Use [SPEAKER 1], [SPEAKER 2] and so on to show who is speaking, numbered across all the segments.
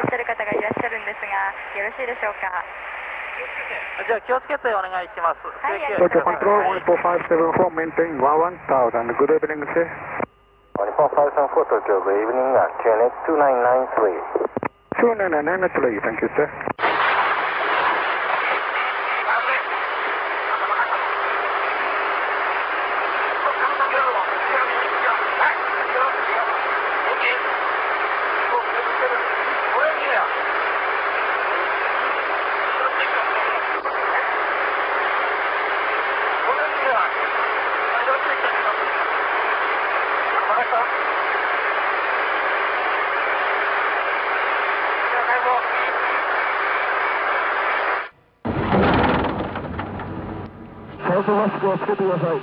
[SPEAKER 1] おっしゃる方がいらっしゃるんですが、よろしいでしょうか。
[SPEAKER 2] じゃあ、気をつけてお願いします。東京
[SPEAKER 3] コントロール、はい、
[SPEAKER 4] 14574 maintain 1 1 0 0
[SPEAKER 3] good evening, 1 4 5 7 4 Tokyo, good をつけてください。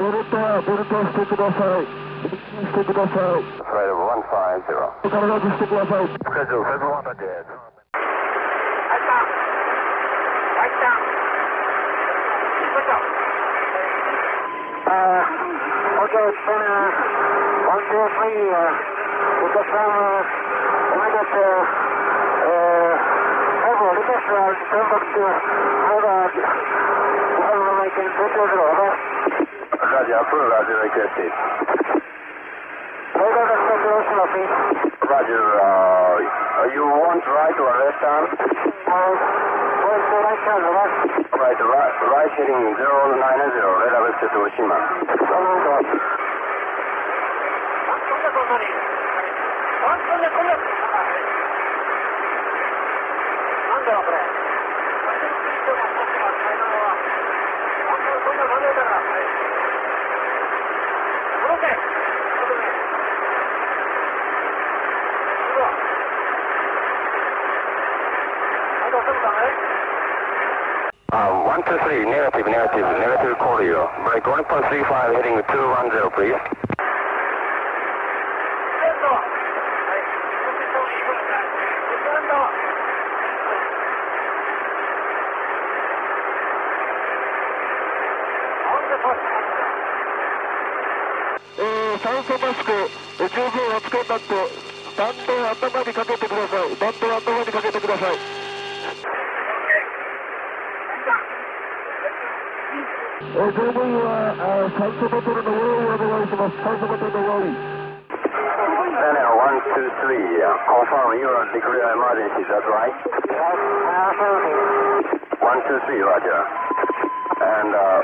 [SPEAKER 3] ベルトはベルトをしてください。してください。
[SPEAKER 4] Flight of 150.
[SPEAKER 3] 必ずしてください。
[SPEAKER 4] Schedule 700.
[SPEAKER 3] Uh, okay, it's been, uh, one, two, three, uh, we just, uh, we got, uh, uh, several requests, uh, come back to, hold on, uh, I can put those.
[SPEAKER 4] Roger, full Roger requested.
[SPEAKER 3] Hold on a speculation of.
[SPEAKER 4] Roger, uh, you want right or left arm?
[SPEAKER 3] Right right?
[SPEAKER 4] Right, heading 090, red average to Oshima.
[SPEAKER 3] Hold on.
[SPEAKER 4] Uh, 123, negative, negative, negative you. Break 1.35 heading 210, please.
[SPEAKER 3] Uh, 酸素マスク、十分お付けになって、バンドを頭にかけてください。バンドを頭にかけてください。えー、乗務員は、酸素ボトルの用意をお願いします。酸素ボトルの用意。
[SPEAKER 4] Channel 123, uh, confirm you are declared emergency, that's right? 123, Roger. And uh,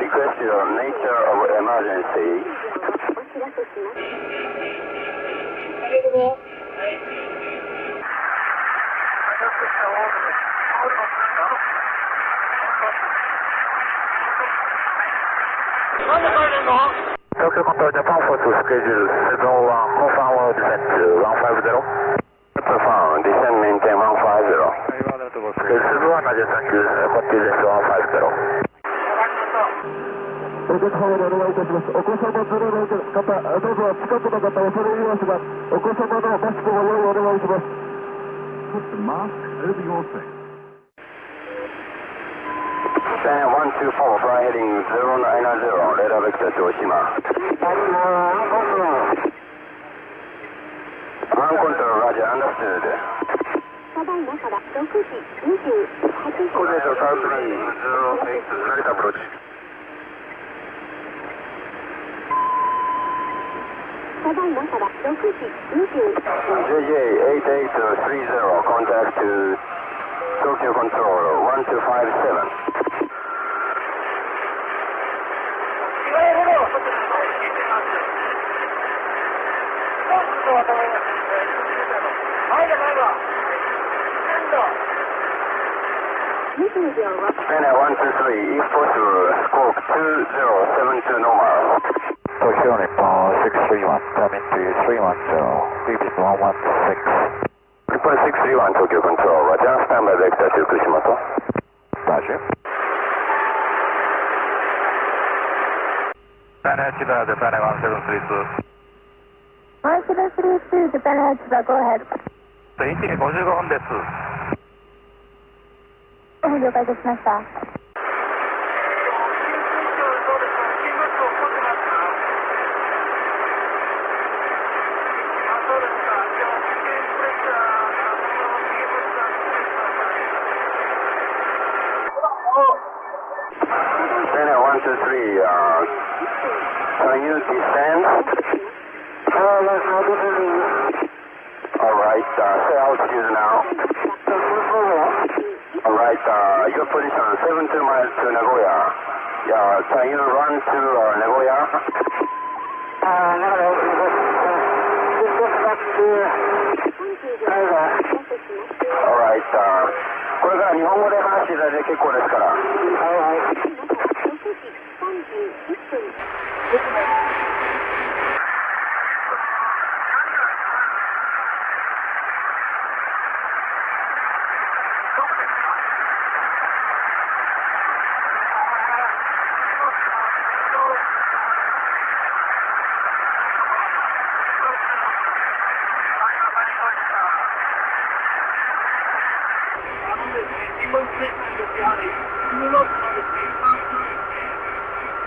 [SPEAKER 4] request your nature of emergency.
[SPEAKER 3] Tokyo Control Japan for schedule 701, confirm descent 150.
[SPEAKER 4] Maintain 150.
[SPEAKER 3] 150. お客様でお願いいたしますお子様連れの方どうぞ近くの方お連れ入れますがお子様のマスクご用意お願いします
[SPEAKER 5] サン124、フライ
[SPEAKER 4] ヘリング0970、レーダーベクター、城島。ありが
[SPEAKER 6] とうございます。アンコントロー
[SPEAKER 4] ル。アンコントロール、ラジア、アンダーステーデ。
[SPEAKER 1] ただいまから6時28
[SPEAKER 4] 分。コンテンツ、サウスリー、08、ナイ
[SPEAKER 1] トアプローチ。いまから6時20
[SPEAKER 4] JJ8830, contact to Tokyo Control 1257.
[SPEAKER 1] 20秒を
[SPEAKER 4] Channel 123, if possible, squawk 2072 normal.
[SPEAKER 3] Tokyo Nippon 631, come into 310, repeat 116.
[SPEAKER 4] Report 631, Tokyo Control, Roger, standby vector to Kushimoto.
[SPEAKER 3] Roger.
[SPEAKER 5] Japan Chiba, Japan 1732.
[SPEAKER 1] 1732 Japan Chiba go ahead
[SPEAKER 5] 1時55分です。
[SPEAKER 1] 了解いたしました
[SPEAKER 4] Uh, your position 72 miles to Nagoya. Yeah, can you run to uh, Nagoya?
[SPEAKER 3] ああ、なるほど。just back to, はいはい。
[SPEAKER 4] All right, uh, これから日本語で話していただいて結構ですから。
[SPEAKER 3] はいはい。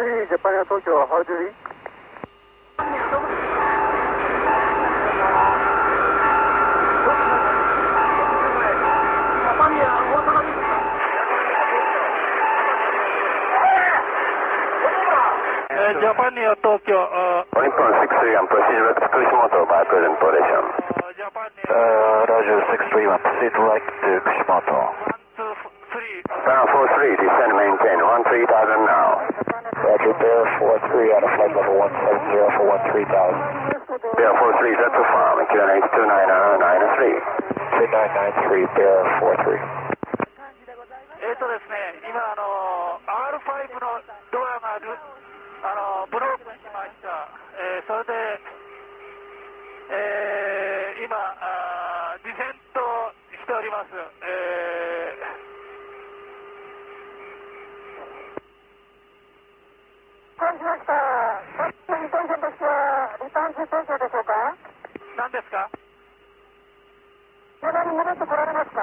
[SPEAKER 3] 3 how do you?
[SPEAKER 2] Japan Air
[SPEAKER 4] Tokyo. Uh, Nippon I'm proceeding to Kushimoto by present position.
[SPEAKER 2] Uh, Japan Air...
[SPEAKER 5] Uh, Roger 631, proceed right to Kushimoto.
[SPEAKER 2] 1, 2,
[SPEAKER 4] 3. Uh, descend maintain, 1, 3000 now.
[SPEAKER 5] Roger, Bear 43 out of flight level 170 for 13,000.
[SPEAKER 4] Bear 43, that's a farm, QNH 2993.
[SPEAKER 5] 2993, Bear 43.
[SPEAKER 2] えっ、とですね、今、あのー R5 のドアがル、あのーブロークしました。えーそれで、えー今あー、ディセントしております。え
[SPEAKER 3] 感じました。リターン線としては、リターン中東京でしょうか
[SPEAKER 2] ー、何ですか？
[SPEAKER 3] まだに戻ってこられますか？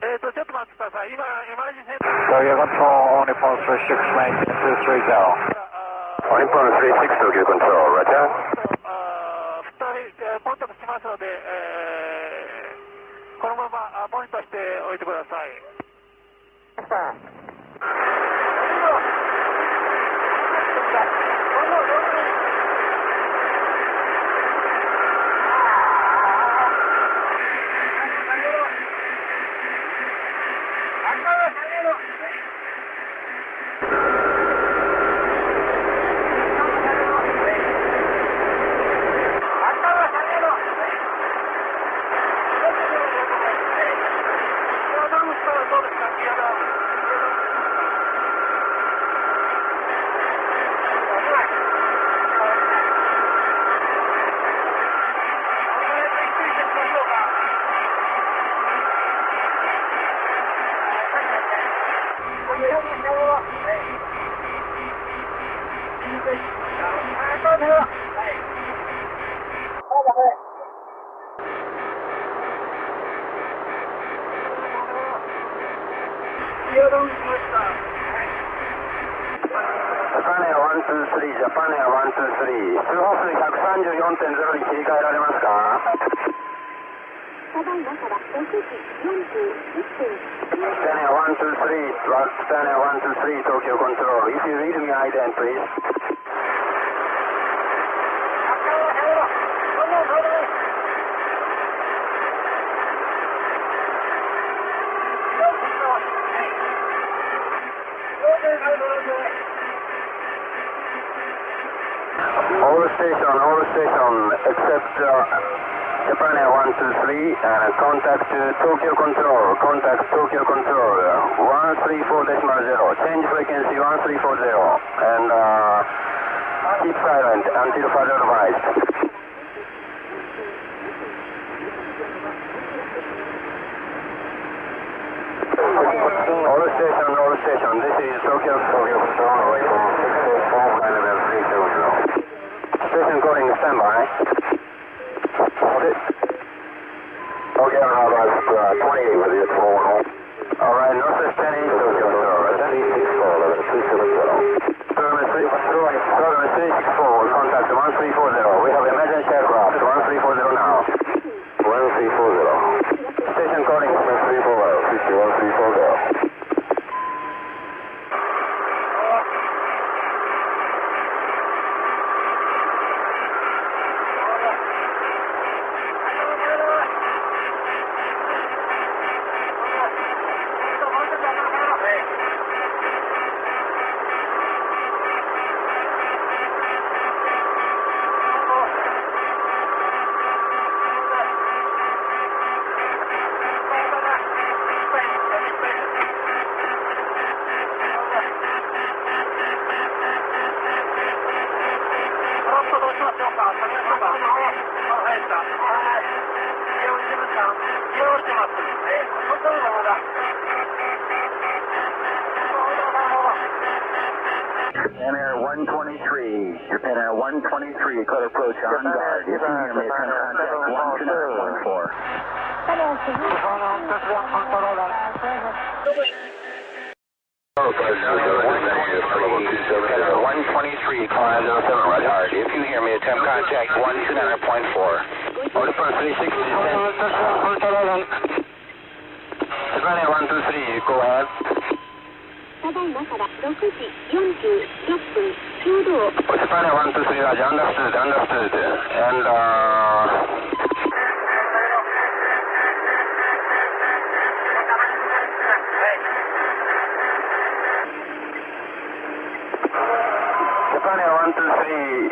[SPEAKER 2] えっ、と、ちょっと待ってください。今、エマージェンシーセンタ
[SPEAKER 5] Tokyo Control, Nippon 36, maintain 230.
[SPEAKER 2] ー、あ
[SPEAKER 4] Nippon 36, Tokyo Control, roger.
[SPEAKER 2] あー二人、えーポイントとしますので、えーこのままあポイントしておいてください。
[SPEAKER 4] 123 Tokyo Control. If you read me, ident, please. All the station, all the station, except uh, Japan Air 123, and contact uh, Tokyo Control, contact Tokyo Control, 134.0, change frequency 1340, and uh, keep silent until further advised. All station, all station, this is Tokyo Tokyo Control, 684 level 320. Station calling standby. Okay, I'll have uh, 28 with you,
[SPEAKER 5] Japan Air 123, Japan Air 123, clear approach on guard. If you hear me, contact 12914.
[SPEAKER 4] One twenty-three, five zero seven, right hard. If you hear me, attempt contact one two nine point four.
[SPEAKER 7] ただいまから6時46分、
[SPEAKER 4] 中道。Osipane 123, Raj, understood, understood. And, uh... Japan 123、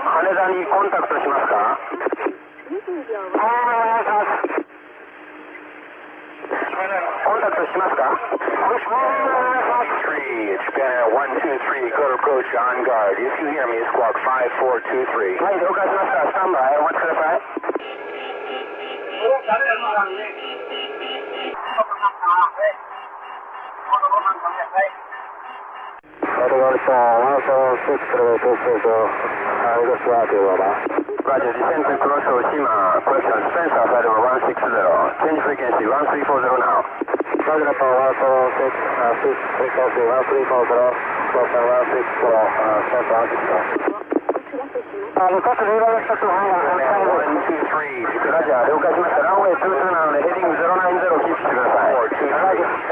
[SPEAKER 4] 羽田にコンタクトしますかします。コンタクトしますかもしも
[SPEAKER 5] 3, Japan Air 123, clear approach on guard. If you hear me, squawk 5423.
[SPEAKER 4] はい、了解しました。スタンバイお待ちください。 Roger, descend to cross Oshima. Question, Spencer, flight over 160. Change frequency 1340 now. Roger, Apollo 146, uh, frequency 1340, close on 160, uh, Spencer 160.
[SPEAKER 7] お知らせします
[SPEAKER 4] あ、各レーダーの1つはい、123。ラジャー、了解しました。ランウェイ22なので、ヘディング090キープしてください。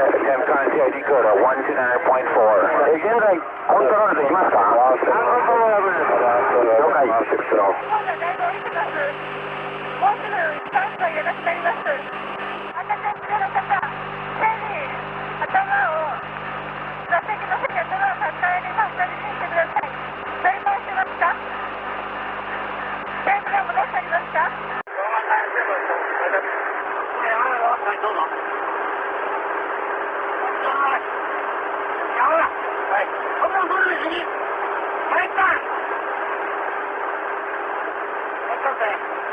[SPEAKER 5] Attempt contact Dakota 129.4.
[SPEAKER 4] え、現在、コントロールできますか
[SPEAKER 1] はの。もうい。
[SPEAKER 8] い。
[SPEAKER 9] どうぞ。nothing.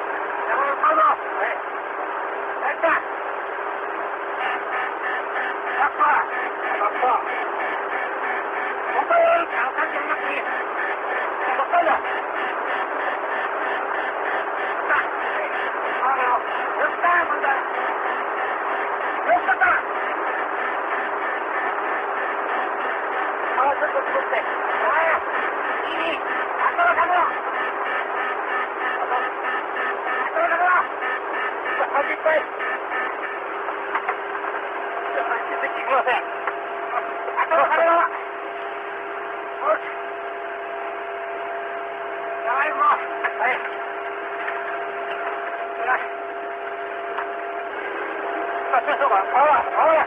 [SPEAKER 9] 把这次碗
[SPEAKER 4] 跑了，跑了。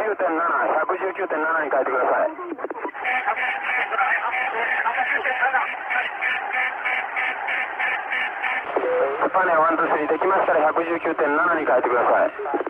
[SPEAKER 4] 119.7、119.7に変えてください。ジャパネ123できましたら119.7に変えてください。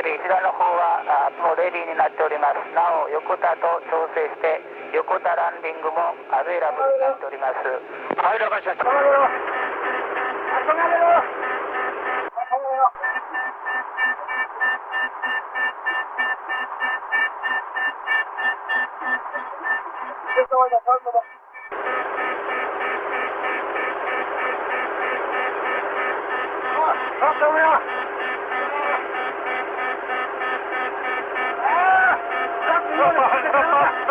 [SPEAKER 10] らのレーダーにますは55マイルノースウェスト、熊谷からあ25マイルウエストの地点です、どうぞ。了解。熊谷から25マイルウエストなんです。
[SPEAKER 8] ジャパネア123、左の方はあもうレディーになっております。なお、横田と調整して、横田ランディングもアベイラブルになっております。はい、了解しました。
[SPEAKER 4] Out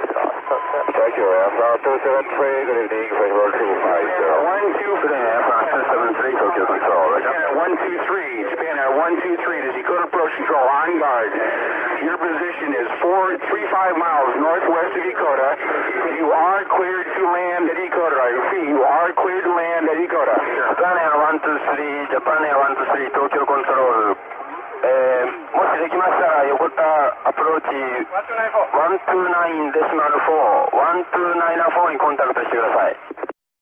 [SPEAKER 4] Thank you, Alpha 273, good evening, Federal 250. 1 2 Japan Air 273, Tokyo Control, Japan Air 123, Japan Air 123, to Yokota Approach Control, on guard. Your position is 435 miles northwest of Yokota. You are cleared to land at Yokota. I repeat, you are cleared to land at Yokota. Japan Air 123, Japan Air 123, できましたら横田アプローチ129デシマル4、1294にコンタクトしてください。